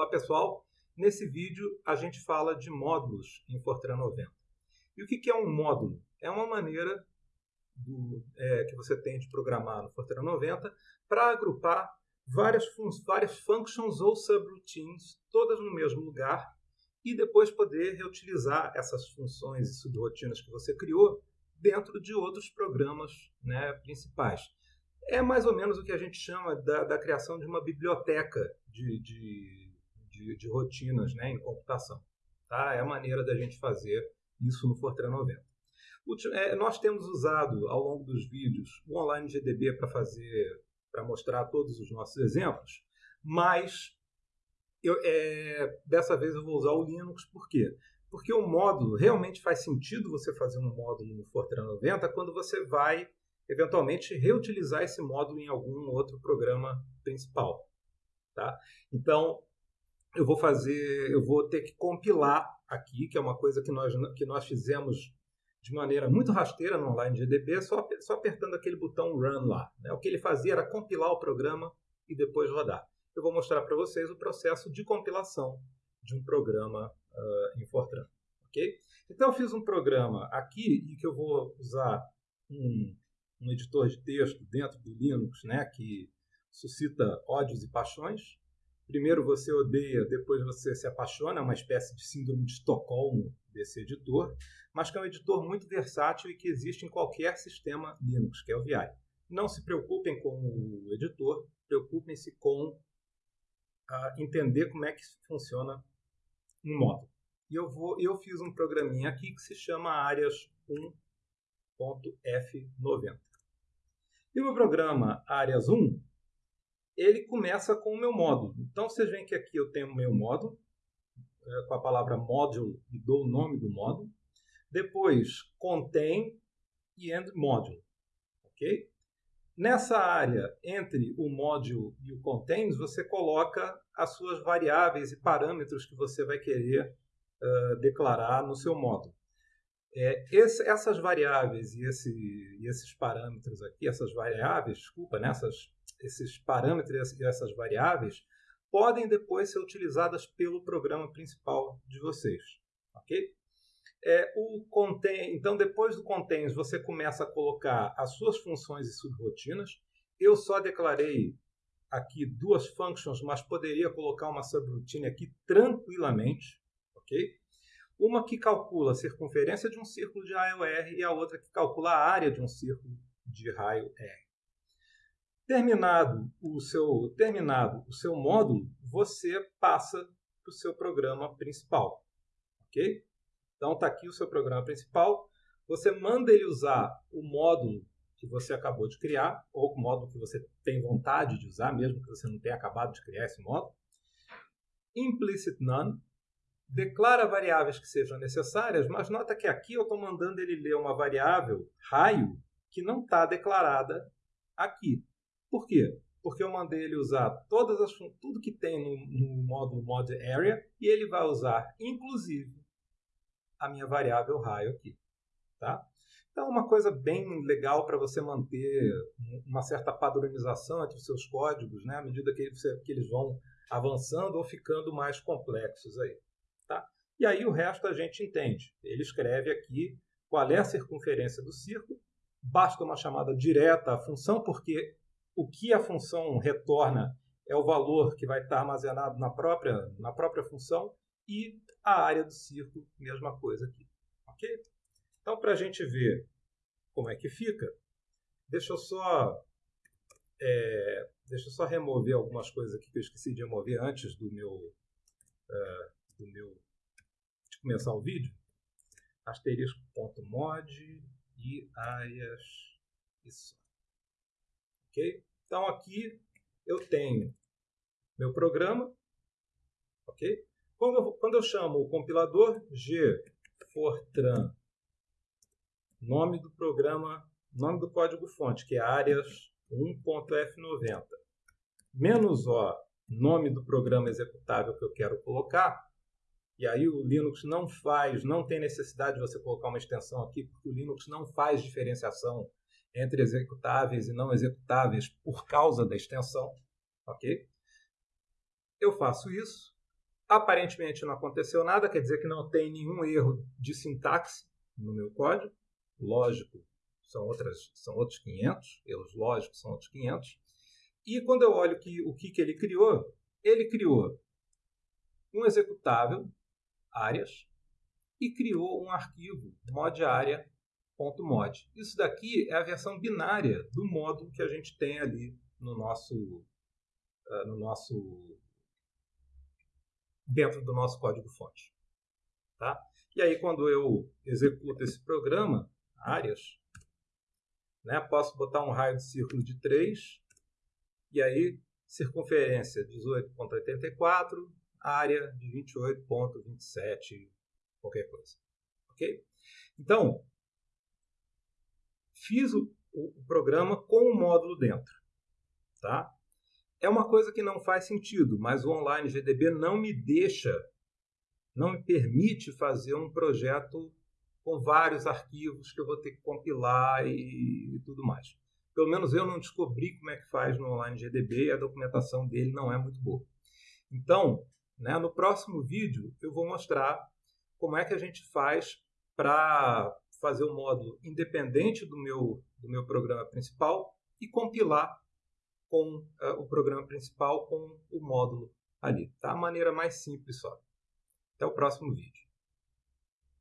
Olá pessoal, nesse vídeo a gente fala de módulos em Fortran 90. E o que é um módulo? É uma maneira do, é, que você tem de programar no Fortran 90 para agrupar várias, várias functions ou subroutines, todas no mesmo lugar, e depois poder reutilizar essas funções e subrotinas que você criou dentro de outros programas né, principais. É mais ou menos o que a gente chama da, da criação de uma biblioteca de, de, de, de rotinas né, em computação. Tá? É a maneira da gente fazer isso no Fortran 90. É, nós temos usado ao longo dos vídeos o Online GDB para fazer, para mostrar todos os nossos exemplos, mas eu, é, dessa vez eu vou usar o Linux, por quê? Porque o módulo, realmente faz sentido você fazer um módulo no Fortran 90 quando você vai, eventualmente, reutilizar esse módulo em algum outro programa principal. Tá? Então, eu vou fazer, eu vou ter que compilar aqui, que é uma coisa que nós, que nós fizemos de maneira muito rasteira no Online GDB, só, só apertando aquele botão Run lá. Né? O que ele fazia era compilar o programa e depois rodar eu vou mostrar para vocês o processo de compilação de um programa uh, em Fortran. Okay? Então, eu fiz um programa aqui e que eu vou usar um, um editor de texto dentro do Linux né, que suscita ódios e paixões. Primeiro você odeia, depois você se apaixona, é uma espécie de síndrome de Estocolmo desse editor, mas que é um editor muito versátil e que existe em qualquer sistema Linux, que é o VI. Não se preocupem com o editor, preocupem-se com a entender como é que funciona um módulo. E eu, vou, eu fiz um programinha aqui que se chama áreas 1.f90. E o meu programa áreas 1, ele começa com o meu módulo. Então, vocês veem que aqui eu tenho o meu módulo, é, com a palavra módulo e dou o nome do módulo. Depois, contain e end módulo. Ok? Nessa área, entre o módulo e o contains, você coloca as suas variáveis e parâmetros que você vai querer uh, declarar no seu módulo. É, esse, essas variáveis e, esse, e, esses parâmetros aqui, essas variáveis, desculpa, nessas, né, esses parâmetros e essas variáveis podem depois ser utilizadas pelo programa principal de vocês, ok? É, o contain, então, depois do contains, você começa a colocar as suas funções e subrotinas. Eu só declarei aqui duas functions, mas poderia colocar uma subroutine aqui tranquilamente, ok? Uma que calcula a circunferência de um círculo de raio R e a outra que calcula a área de um círculo de raio R. Terminado o seu, terminado o seu módulo, você passa para o seu programa principal, ok? Então está aqui o seu programa principal. Você manda ele usar o módulo que você acabou de criar, ou o módulo que você tem vontade de usar, mesmo que você não tenha acabado de criar esse módulo. Implicit none. Declara variáveis que sejam necessárias, mas nota que aqui eu estou mandando ele ler uma variável raio que não está declarada aqui. Por quê? Porque eu mandei ele usar todas as, tudo que tem no, no módulo mod area e ele vai usar, inclusive, a minha variável raio aqui. Tá? Então, uma coisa bem legal para você manter uma certa padronização entre os seus códigos, né, à medida que, que eles vão avançando ou ficando mais complexos. Aí, tá? E aí o resto a gente entende. Ele escreve aqui qual é a circunferência do círculo, basta uma chamada direta à função, porque o que a função retorna é o valor que vai estar armazenado na própria, na própria função, e a área do círculo, mesma coisa aqui. Ok? Então, para a gente ver como é que fica, deixa eu só é, deixa eu só remover algumas coisas aqui que eu esqueci de remover antes do meu, uh, do meu de começar o vídeo. Asterisco.mod e áreas isso. Ok? Então aqui eu tenho meu programa, ok? Quando eu, quando eu chamo o compilador, G Fortran, nome do programa, nome do código fonte, que é áreas 1.f90, menos O, nome do programa executável que eu quero colocar, e aí o Linux não faz, não tem necessidade de você colocar uma extensão aqui, porque o Linux não faz diferenciação entre executáveis e não executáveis por causa da extensão, ok? Eu faço isso, Aparentemente não aconteceu nada, quer dizer que não tem nenhum erro de sintaxe no meu código. Lógico, são, outras, são outros 500, erros lógicos são outros 500. E quando eu olho que, o que, que ele criou, ele criou um executável, áreas, e criou um arquivo modarea.mod. Isso daqui é a versão binária do módulo que a gente tem ali no nosso, uh, no nosso dentro do nosso código-fonte. Tá? E aí, quando eu executo esse programa, áreas, né, posso botar um raio de círculo de 3, e aí circunferência 18.84, área de 28.27, qualquer coisa. Ok? Então, fiz o, o, programa com o módulo dentro. Tá? É uma coisa que não faz sentido, mas o Online GDB não me deixa, não me permite fazer um projeto com vários arquivos que eu vou ter que compilar e, e tudo mais. Pelo menos eu não descobri como é que faz no Online GDB e a documentação dele não é muito boa. Então, né, no próximo vídeo eu vou mostrar como é que a gente faz para fazer o um módulo independente do meu, do meu programa principal e compilar com uh, o programa principal com o módulo ali. Tá? A maneira mais simples só. Até o próximo vídeo.